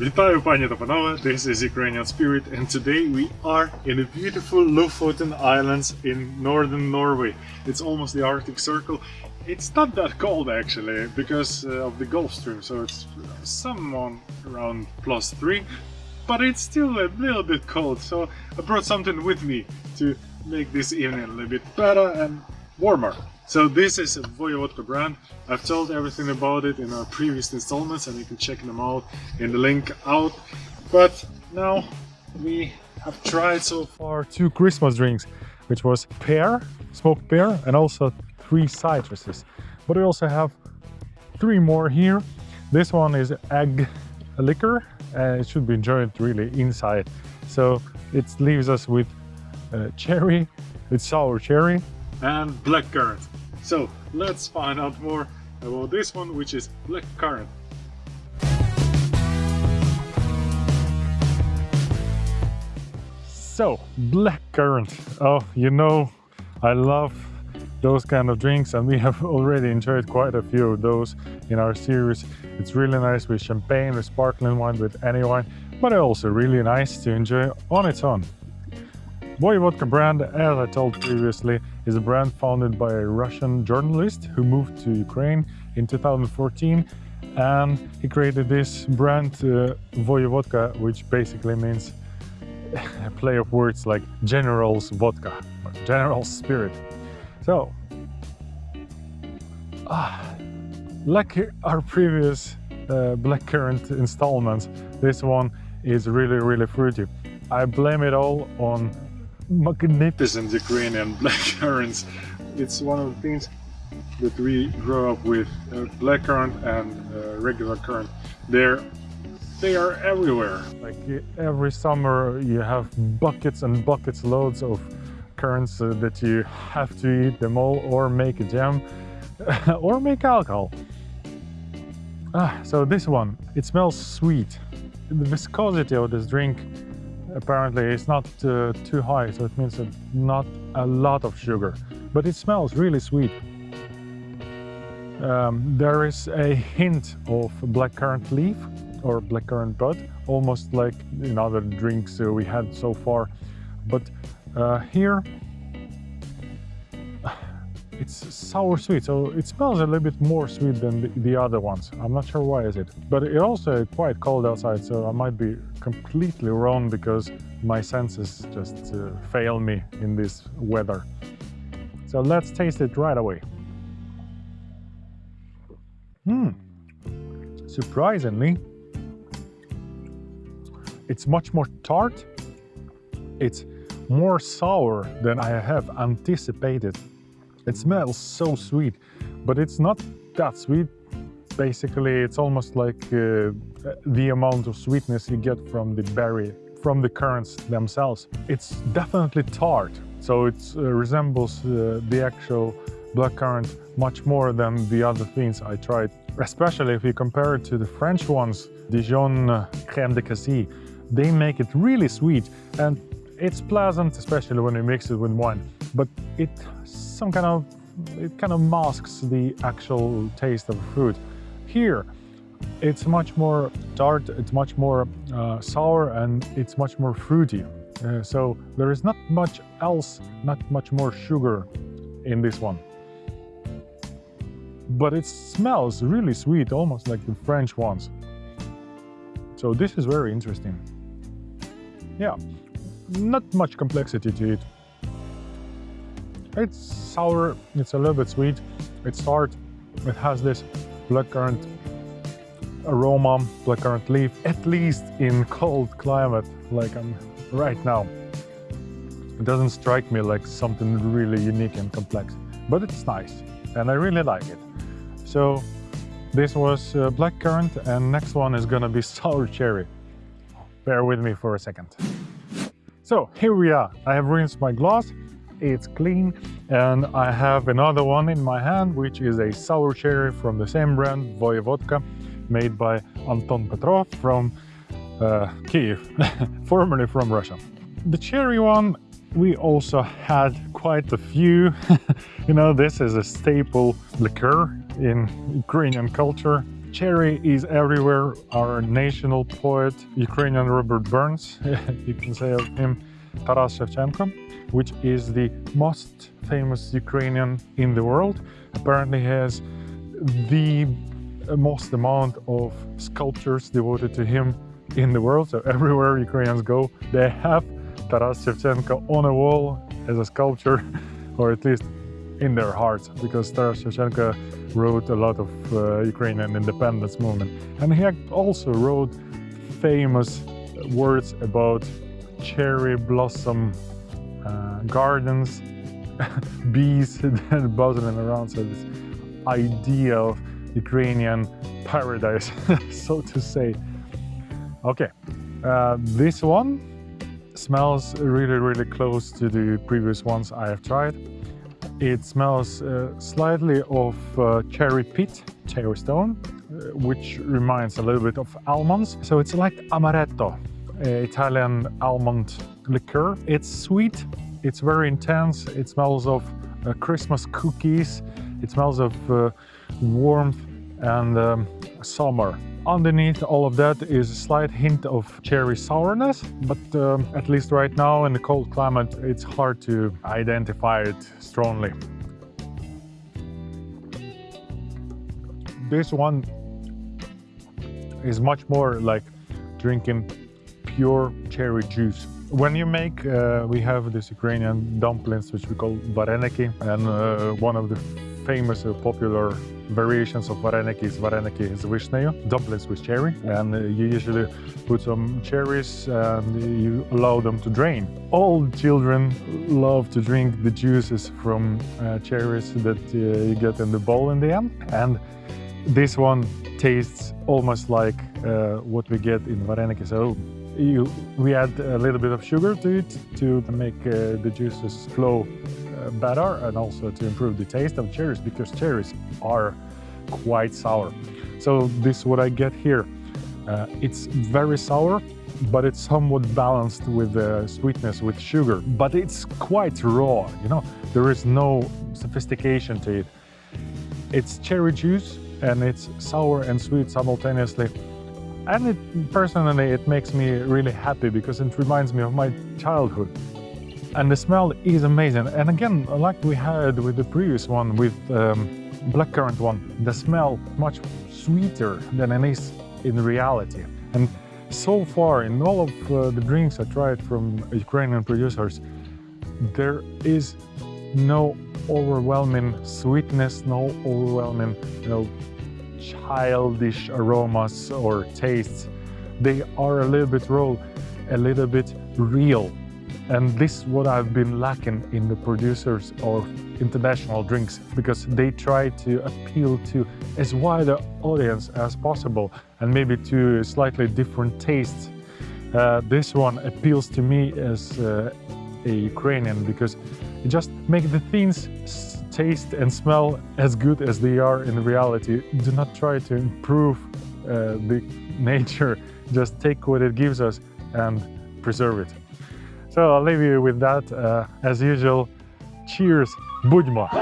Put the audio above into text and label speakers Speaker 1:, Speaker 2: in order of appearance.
Speaker 1: Вітаю, пані та панове, this is Ukrainian Spirit and today we are in the beautiful Lofoten Islands in northern Norway. It's almost the Arctic Circle. It's not that cold actually because uh, of the Gulf Stream, so it's someone around plus 3, but it's still a little bit cold, so I brought something with me to make this evening a little bit better and warmer. So this is a Voyevodka brand. I've told everything about it in our previous installments and you can check them out in the link out. But now we have tried so far two Christmas drinks, which was pear, smoked pear, and also three citruses. But we also have three more here. This one is egg liquor. Uh, it should be enjoyed really inside. So it leaves us with uh, cherry, it's sour cherry, and blackcurrant. So let's find out more about this one, which is black blackcurrant. So, black blackcurrant. Oh, you know, I love those kind of drinks and we have already enjoyed quite a few of those in our series. It's really nice with champagne, with sparkling wine, with any wine, but also really nice to enjoy on its own. Voyevodka brand, as I told previously, is a brand founded by a Russian journalist who moved to Ukraine in 2014 and he created this brand uh, Voyevodka, which basically means a play of words like general's vodka, or general's spirit. So, ah, like our previous uh, blackcurrant installments, this one is really, really fruity. I blame it all on magnificent Ukrainian black currants. It's one of the things that we grow up with, uh, blackcurrant and uh, regular currant. They're they are everywhere. Like every summer you have buckets and buckets loads of currants uh, that you have to eat them all or make a jam or make alcohol. Ah, so this one, it smells sweet. The viscosity of this drink apparently it's not uh, too high, so it means not a lot of sugar, but it smells really sweet. Um, there is a hint of blackcurrant leaf or blackcurrant bud, almost like in other drinks uh, we had so far. But uh, here it's sour sweet, so it smells a little bit more sweet than the, the, other ones. I'm not sure why is it. But it also quite cold outside, so I might be completely wrong because my senses just uh, fail me in this weather. So let's taste it right away. Hmm, surprisingly, it's much more tart. It's more sour than I have anticipated. It smells so sweet, but it's not that sweet. Basically, it's almost like uh, the amount of sweetness you get from the berry, from the currants themselves. It's definitely tart, so it uh, resembles uh, the actual blackcurrant much more than the other things I tried. Especially if you compare it to the French ones, Dijon uh, crème de cassis. They make it really sweet and it's pleasant, especially when you mix it with wine, but it some kind of it kind of masks the actual taste of fruit. Here, it's much more tart, it's much more uh, sour, and it's much more fruity. Uh, so there is not much else, not much more sugar in this one. But it smells really sweet, almost like the French ones. So this is very interesting. Yeah, not much complexity to it. It's sour, it's a little bit sweet, it's tart, it has this blackcurrant aroma, blackcurrant leaf, at least in cold climate like I'm right now. It doesn't strike me like something really unique and complex, but it's nice and I really like it. So this was uh, blackcurrant and next one is gonna be sour cherry. Bear with me for a second. So here we are. I have rinsed my glass, it's clean, and I have another one in my hand, which is a sour cherry from the same brand, Voyevodka, made by Anton Petrov from uh, Kiev, formerly from Russia. The cherry one, we also had quite a few. you know, this is a staple liqueur in Ukrainian culture. Cherry is everywhere. Our national poet, Ukrainian Robert Burns, you can say of him, Taras Shevchenko, which is the most famous Ukrainian in the world. Apparently has the most amount of sculptures devoted to him in the world. So everywhere Ukrainians go, they have Taras Shevchenko on a wall as a sculpture, or at least in their hearts, because Taras Shevchenko wrote a lot of uh, Ukrainian independence movement. And he also wrote famous words about cherry blossom uh, gardens, bees buzzing around. So this idea of Ukrainian paradise, so to say. Okay, uh, this one smells really, really close to the previous ones I have tried. It smells uh, slightly of uh, cherry pit, cherry stone, uh, which reminds a little bit of almonds. So it's like amaretto, Italian almond liqueur. It's sweet, it's very intense, it smells of uh, Christmas cookies, it smells of uh, warmth and um, summer. Underneath all of that is a slight hint of cherry sourness, but um, at least right now in the cold climate, it's hard to identify it strongly. This one is much more like drinking pure cherry juice. When you make, uh, we have this Ukrainian dumplings, which we call vareniki, and uh, one of the famous uh, popular variations of vareniki is vareniki is vishneyu, dumplings with cherry. And you usually put some cherries and you allow them to drain. All children love to drink the juices from uh, cherries that uh, you get in the bowl in the end. And this one tastes almost like uh, what we get in vareniki. So you, we add a little bit of sugar to it to make uh, the juices flow better and also to improve the taste of cherries because cherries are quite sour. So this is what I get here. Uh, it's very sour, but it's somewhat balanced with the sweetness with sugar. But it's quite raw, you know, there is no sophistication to it. It's cherry juice and it's sour and sweet simultaneously. And it, personally, it makes me really happy because it reminds me of my childhood and the smell is amazing. And again, like we had with the previous one, with um, blackcurrant one, the smell much sweeter than it is in reality. And so far, in all of uh, the drinks I tried from Ukrainian producers, there is no overwhelming sweetness, no overwhelming, you know, childish aromas or tastes. They are a little bit raw, a little bit real. And this is what I've been lacking in the producers of international drinks because they try to appeal to as wide an audience as possible and maybe to slightly different tastes. Uh, this one appeals to me as uh, a Ukrainian because it just makes the things taste and smell as good as they are in reality. Do not try to improve uh, the nature, just take what it gives us and preserve it. So I'll leave you with that. Uh, as usual, cheers, Budma!